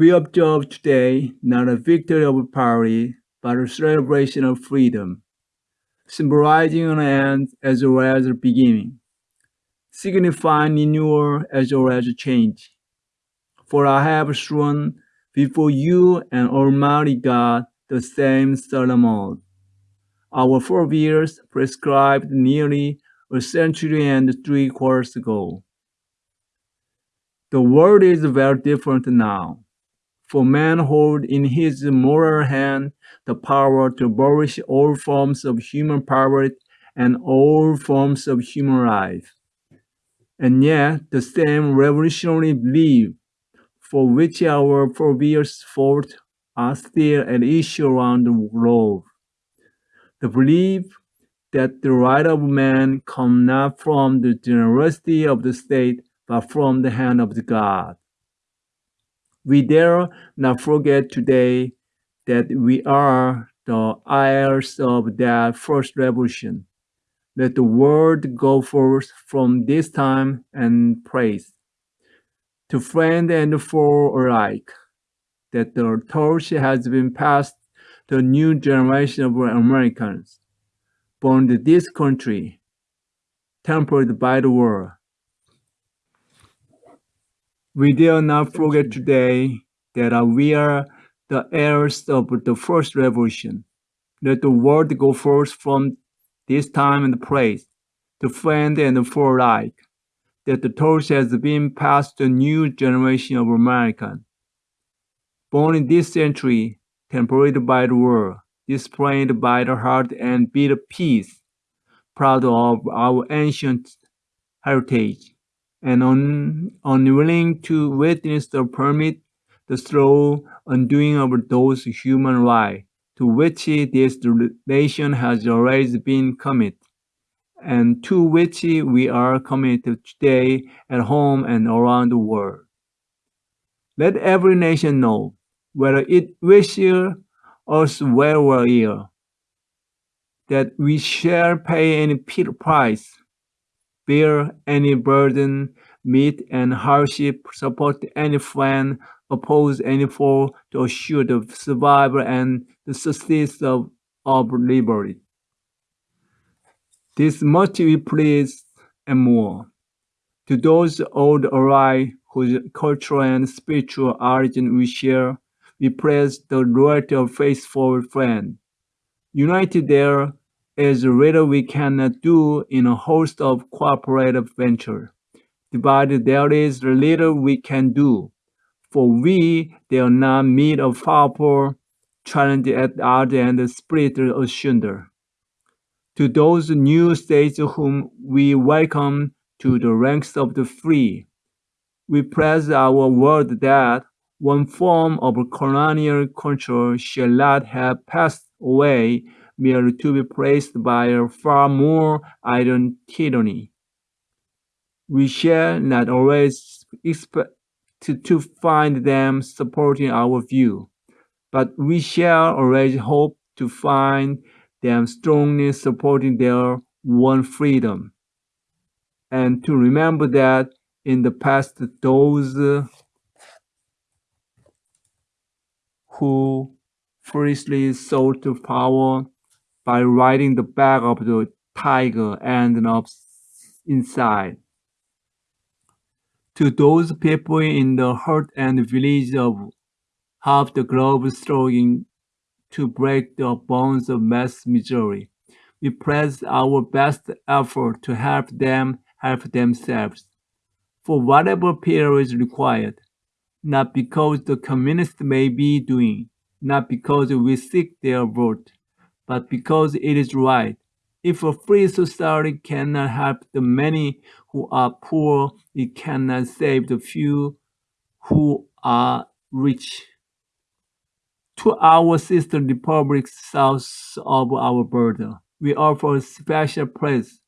We observe today not a victory of poverty, but a celebration of freedom, symbolizing an end as well as a beginning, signifying renewal as well as change. For I have sworn before you and Almighty God the same solemn oath. Our forebears prescribed nearly a century and three quarters ago. The world is very different now, for man holds in his moral hand the power to abolish all forms of human poverty and all forms of human life. And yet, the same revolutionary belief for which our forebears fought are still at issue around the globe. The belief that the right of man come not from the generosity of the state, but from the hand of the God. We dare not forget today that we are the heirs of that first revolution. Let the word go forth from this time and praise to friend and foe alike that the torch has been passed to a new generation of Americans born to this country, tempered by the war. We dare not forget today that we are the heirs of the first revolution. Let the word go forth from this time and place, to friend and foe alike, that the torch has been passed to a new generation of Americans. Born in this century, tempered by the war, displayed by the heart and beat of peace, proud of our ancient heritage, and un unwilling to witness the permit the slow undoing of those human rights to which this nation has always been committed, and to which we are committed today at home and around the world. Let every nation know, whether it wishes us well or ill, that we shall pay any price, bear any burden, meet any hardship, support any friend, oppose any foe to assure the survival and the success of, of liberty. This much we please and more. To those old alike whose cultural and spiritual origin we share, we praise the loyalty of faithful friend. United there is little we cannot do in a host of cooperative venture. But there is little we can do for we dare not meet a powerful challenge at the other and split asunder. To those new states whom we welcome to the ranks of the free, we praise our word that one form of colonial control shall not have passed away merely to be placed by a far more iron tyranny. We shall not always expect to, find them supporting our view, but we shall always hope to find them strongly supporting their one freedom. And to remember that in the past, those who foolishly sought to power by riding the back of the tiger and up inside to those people in the hut and village of half the globe struggling to break the bonds of mass misery. We press our best effort to help them help themselves for whatever period is required, not because the communists may be doing, not because we seek their vote, but because it is right if a free society cannot help the many who are poor, it cannot save the few who are rich. To our sister republics south of our border, we offer a special praise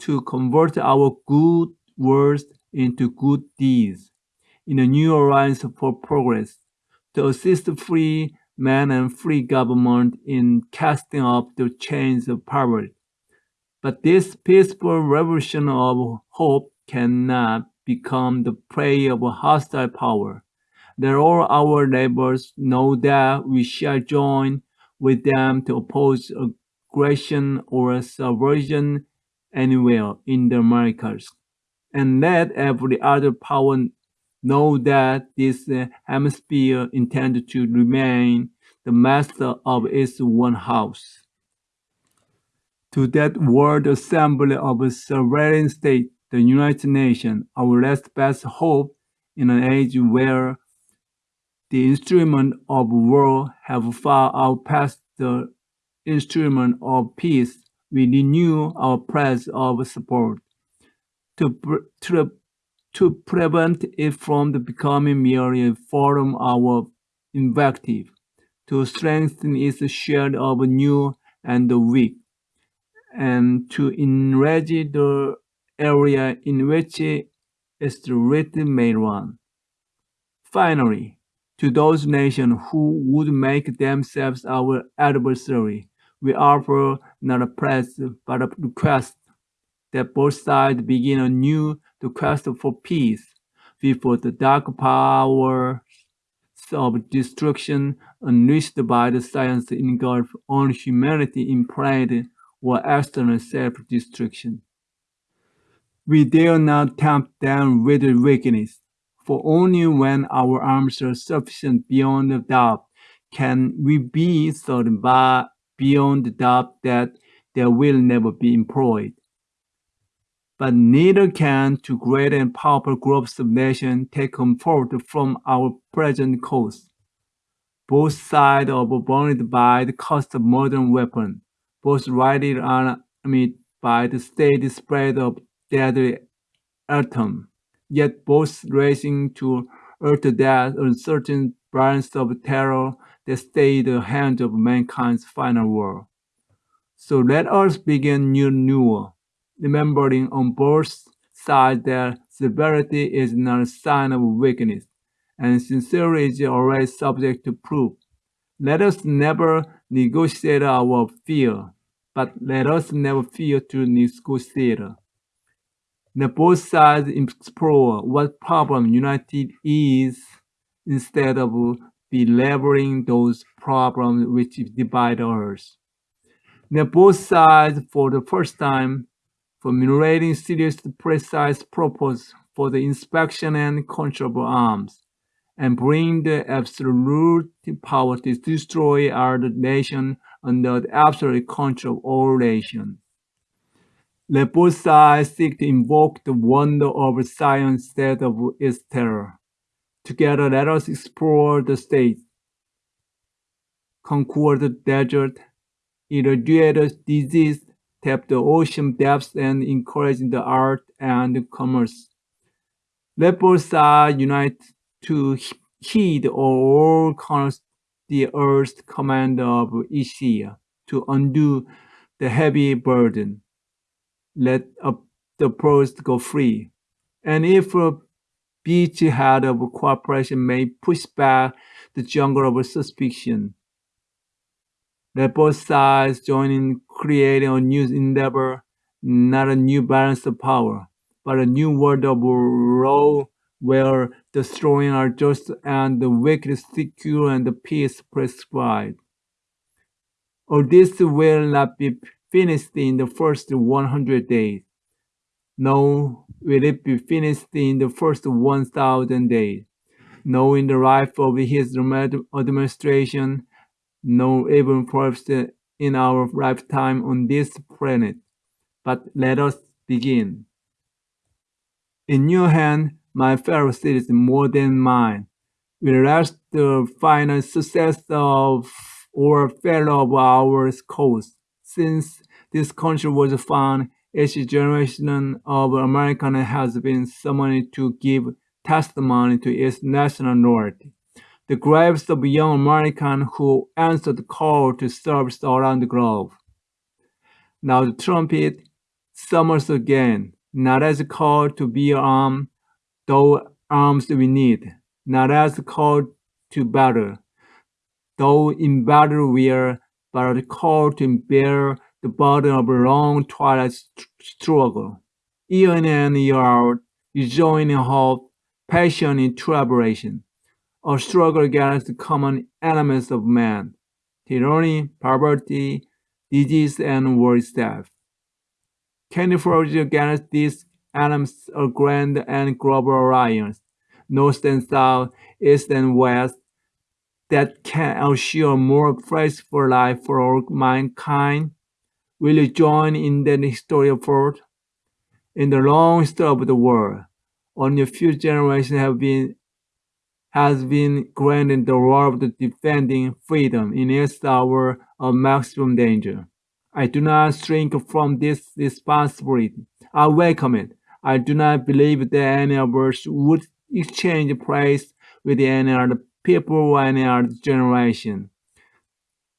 to convert our good words into good deeds in a new alliance for progress, to assist free man and free government in casting off the chains of poverty. But this peaceful revolution of hope cannot become the prey of a hostile power, Let all our neighbors know that we shall join with them to oppose aggression or subversion anywhere in the Americas. And let every other power know that this uh, hemisphere intends to remain the master of its one house. To that world assembly of a sovereign state, the United Nations, our last best hope in an age where the instrument of war have far outpaced the instrument of peace, we renew our pledge of support to, to, to prevent it from becoming merely a forum of invective, to strengthen its shield of new and the weak, and to enrage the area in which its written may run. Finally, to those nations who would make themselves our adversary, we offer not a pledge but a request that both sides begin anew the quest for peace before the dark powers of destruction unleashed by the science engulf on humanity in pride or external self-destruction. We dare not tempt them with weakness, for only when our arms are sufficient beyond doubt can we be certain by beyond doubt that they will never be employed but neither can two great and powerful groups of nations take comfort from our present course. Both sides are burdened by the cost of modern weapons, both rightly alarmed by the steady spread of deadly atom, yet both racing to utter that uncertain branch of terror that stay the hand of mankind's final war. So let us begin new renewal remembering on both sides that severity is not a sign of weakness, and sincerity is always subject to proof. Let us never negotiate our fear, but let us never fear to negotiate. Let both sides explore what problem united is instead of belaboring those problems which divide us. Let both sides, for the first time, formulating serious precise purpose for the inspection and control of arms, and bring the absolute power to destroy our nation under the absolute control of all nations. Let both sides seek to invoke the wonder of science instead of its terror. Together, let us explore the state, conquer the desert, eradicate disease, tap the ocean depths and encourage the art and commerce. Let both sides unite to heed all corners the earth's command of Isaiah to undo the heavy burden. Let the pearls go free. And if a beachhead of cooperation may push back the jungle of suspicion, let both sides join in creating a new endeavor, not a new balance of power, but a new world of law where the strong are just and the weak secure and the peace prescribed. All this will not be finished in the first 100 days. No, will it be finished in the first 1,000 days. No, in the life of his administration, no even perhaps in our lifetime on this planet. But let us begin. In your hand, my fellow citizens, more than mine, rest the final success of or fellow of our cause. Since this country was found, each generation of American has been summoned to give testimony to its national loyalty the graves of young Americans who answered the call to service around the globe. Now the trumpet summons again, not as a call to be armed, though arms we need, not as a call to battle, though in battle we are, but a call to bear the burden of a long twilight struggle. Year in and year out, you join in hope, passion in tribulation a struggle against the common enemies of man, tyranny, poverty, disease, and. Can you forge against these enemies a grand and global alliance, north and south, east and west, that can assure more peaceful life for all mankind? Will you join in that historic effort? In the long history of the world, only a few generations have been has been granted the role of defending freedom in its hour of maximum danger. I do not shrink from this responsibility. I welcome it. I do not believe that any of us would exchange place with any other people or any other generation.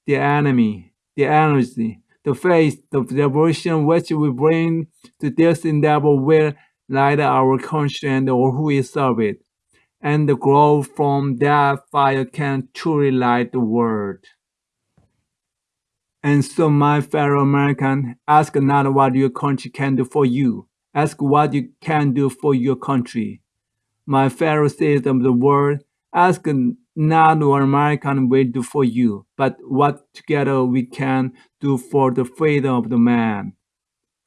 The enemy, the energy, the faith, the devotion which we bring to this endeavor will light our conscience or who we serve it. And the glow from that fire can truly light the world. And so, my fellow American, ask not what your country can do for you. Ask what you can do for your country. My fellow citizens of the world, ask not what American will do for you, but what together we can do for the freedom of the man.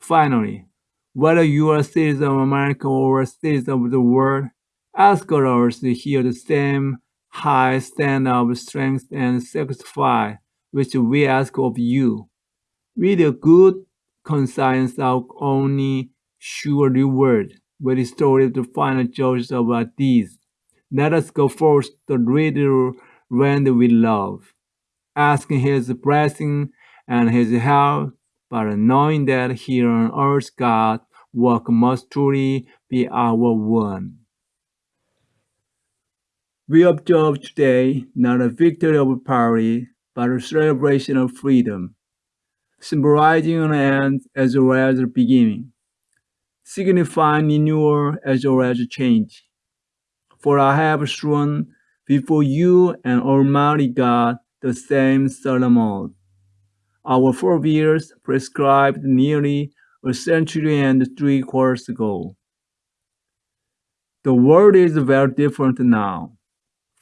Finally, whether you are a citizen of America or a citizen of the world, others to hear the same high standard of strength and sacrifice which we ask of you. With a good conscience our only sure reward will restore the final judge of our deeds. Let us go forth to read land we love, asking his blessing and his help, but knowing that here on earth God work must truly be our one. We observe today not a victory of power, but a celebration of freedom, symbolizing an end as well as a beginning, signifying renewal as well as change. For I have thrown before you and Almighty God the same solemn oath. Our forebears prescribed nearly a century and three quarters ago. The world is very different now,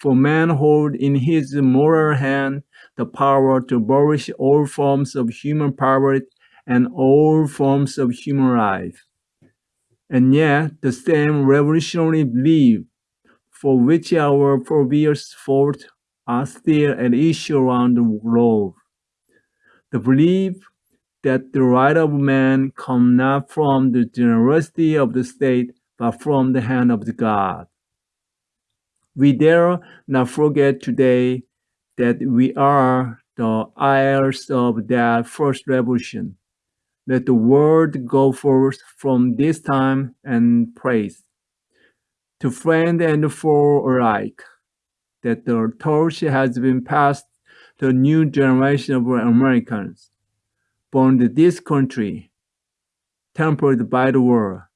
for man holds in his moral hand the power to abolish all forms of human poverty and all forms of human life. And yet, the same revolutionary belief for which our forebears fought are still at issue around the globe. The belief that the right of man come not from the generosity of the state, but from the hand of the God. We dare not forget today that we are the heirs of that first revolution. Let the word go forth from this time and praise to friend and foe alike that the torch has been passed to a new generation of Americans born in this country, tempered by the war,